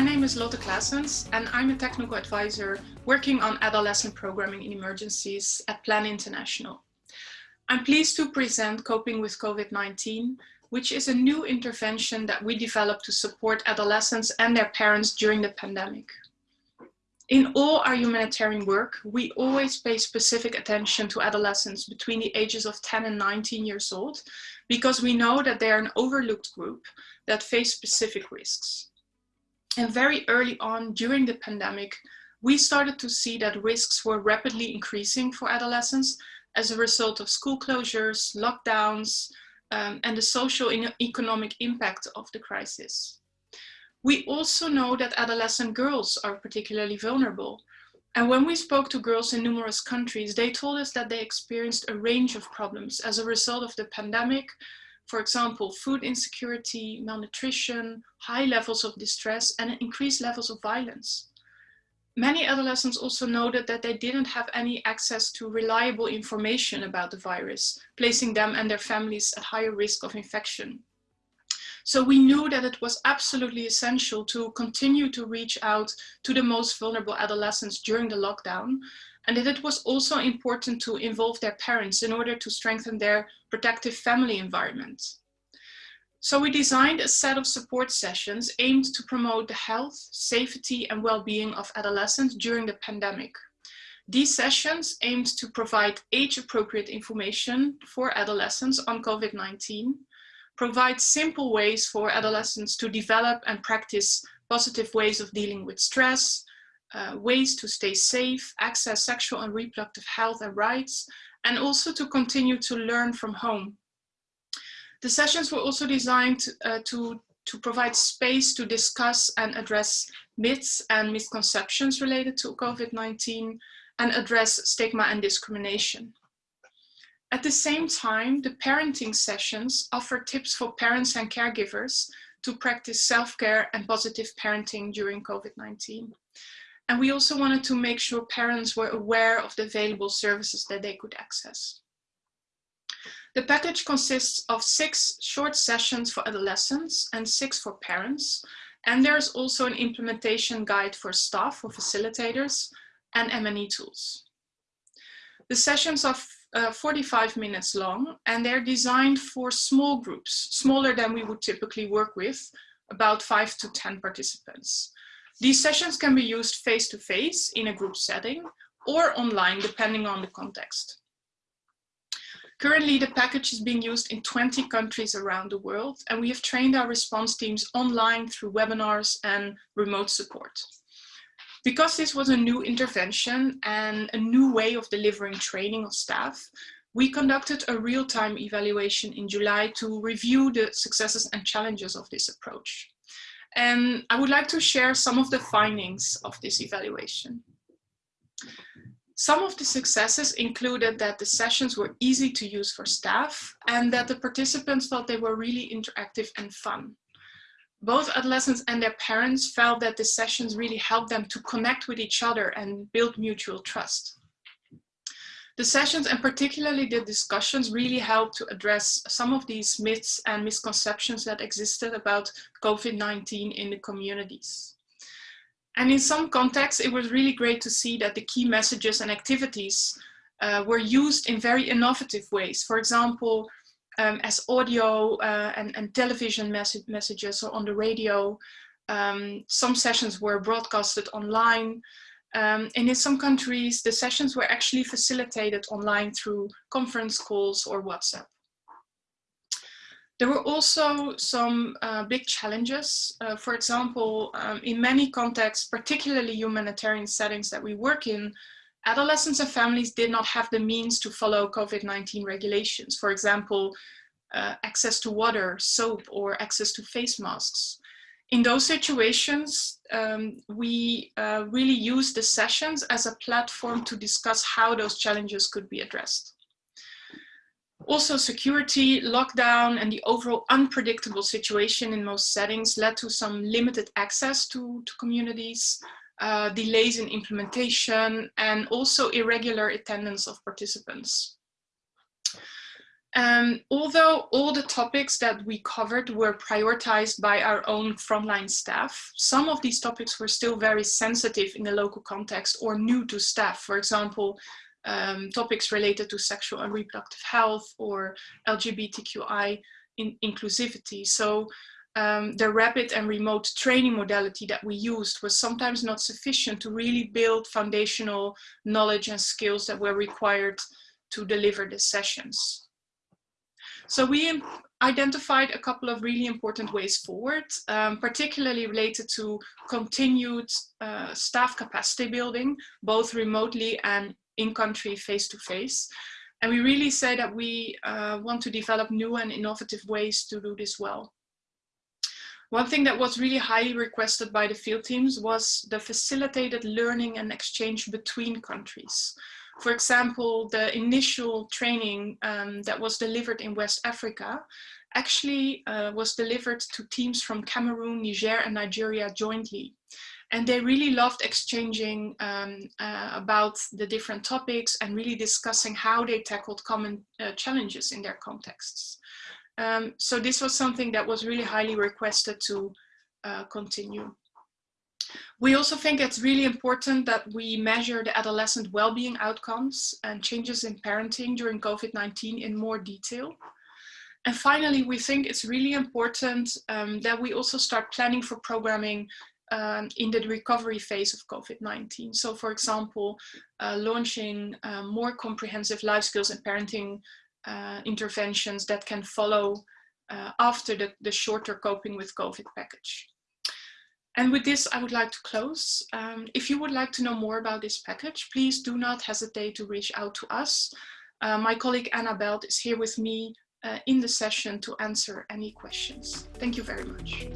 name is Lotte Claessens and I'm a technical advisor working on adolescent programming in emergencies at Plan International. I'm pleased to present Coping with COVID-19, which is a new intervention that we developed to support adolescents and their parents during the pandemic. In all our humanitarian work, we always pay specific attention to adolescents between the ages of 10 and 19 years old, because we know that they are an overlooked group that face specific risks. And very early on during the pandemic, we started to see that risks were rapidly increasing for adolescents as a result of school closures, lockdowns, um, and the social and economic impact of the crisis. We also know that adolescent girls are particularly vulnerable. And when we spoke to girls in numerous countries, they told us that they experienced a range of problems as a result of the pandemic, for example, food insecurity, malnutrition, high levels of distress, and increased levels of violence. Many adolescents also noted that they didn't have any access to reliable information about the virus, placing them and their families at higher risk of infection. So we knew that it was absolutely essential to continue to reach out to the most vulnerable adolescents during the lockdown and that it was also important to involve their parents in order to strengthen their protective family environment. So we designed a set of support sessions aimed to promote the health, safety and well-being of adolescents during the pandemic. These sessions aimed to provide age-appropriate information for adolescents on COVID-19, provide simple ways for adolescents to develop and practice positive ways of dealing with stress, uh, ways to stay safe, access sexual and reproductive health and rights, and also to continue to learn from home. The sessions were also designed uh, to, to provide space to discuss and address myths and misconceptions related to COVID-19 and address stigma and discrimination. At the same time, the parenting sessions offer tips for parents and caregivers to practice self-care and positive parenting during COVID-19. And we also wanted to make sure parents were aware of the available services that they could access. The package consists of six short sessions for adolescents and six for parents. And there's also an implementation guide for staff or facilitators and M&E tools. The sessions are uh, 45 minutes long and they're designed for small groups, smaller than we would typically work with, about five to 10 participants. These sessions can be used face-to-face -face in a group setting or online, depending on the context. Currently, the package is being used in 20 countries around the world, and we have trained our response teams online through webinars and remote support. Because this was a new intervention and a new way of delivering training of staff, we conducted a real-time evaluation in July to review the successes and challenges of this approach. And I would like to share some of the findings of this evaluation. Some of the successes included that the sessions were easy to use for staff and that the participants thought they were really interactive and fun. Both adolescents and their parents felt that the sessions really helped them to connect with each other and build mutual trust. The sessions and particularly the discussions really helped to address some of these myths and misconceptions that existed about COVID-19 in the communities. And in some contexts, it was really great to see that the key messages and activities uh, were used in very innovative ways. For example, um, as audio uh, and, and, television messages or on the radio. Um, some sessions were broadcasted online. Um, and in some countries, the sessions were actually facilitated online through conference calls or WhatsApp. There were also some uh, big challenges. Uh, for example, um, in many contexts, particularly humanitarian settings that we work in, adolescents and families did not have the means to follow COVID-19 regulations. For example, uh, access to water, soap, or access to face masks in those situations, um, we uh, really use the sessions as a platform to discuss how those challenges could be addressed. Also, security, lockdown, and the overall unpredictable situation in most settings led to some limited access to, to communities, uh, delays in implementation, and also irregular attendance of participants. Um, although all the topics that we covered were prioritized by our own frontline staff, some of these topics were still very sensitive in the local context or new to staff. For example, um, topics related to sexual and reproductive health or LGBTQI in inclusivity. So um, the rapid and remote training modality that we used was sometimes not sufficient to really build foundational knowledge and skills that were required to deliver the sessions. So we identified a couple of really important ways forward, um, particularly related to continued uh, staff capacity building, both remotely and in-country face-to-face. And we really say that we uh, want to develop new and innovative ways to do this well. One thing that was really highly requested by the field teams was the facilitated learning and exchange between countries. For example, the initial training um, that was delivered in West Africa actually uh, was delivered to teams from Cameroon, Niger and Nigeria jointly. And they really loved exchanging um, uh, about the different topics and really discussing how they tackled common uh, challenges in their contexts. Um, so this was something that was really highly requested to uh, continue. We also think it's really important that we measure the adolescent well-being outcomes and changes in parenting during COVID-19 in more detail. And finally, we think it's really important um, that we also start planning for programming um, in the recovery phase of COVID-19. So for example, uh, launching uh, more comprehensive life skills and parenting uh, interventions that can follow uh, after the, the shorter coping with COVID package. And with this, I would like to close. Um, if you would like to know more about this package, please do not hesitate to reach out to us. Uh, my colleague Anna Belt is here with me uh, in the session to answer any questions. Thank you very much.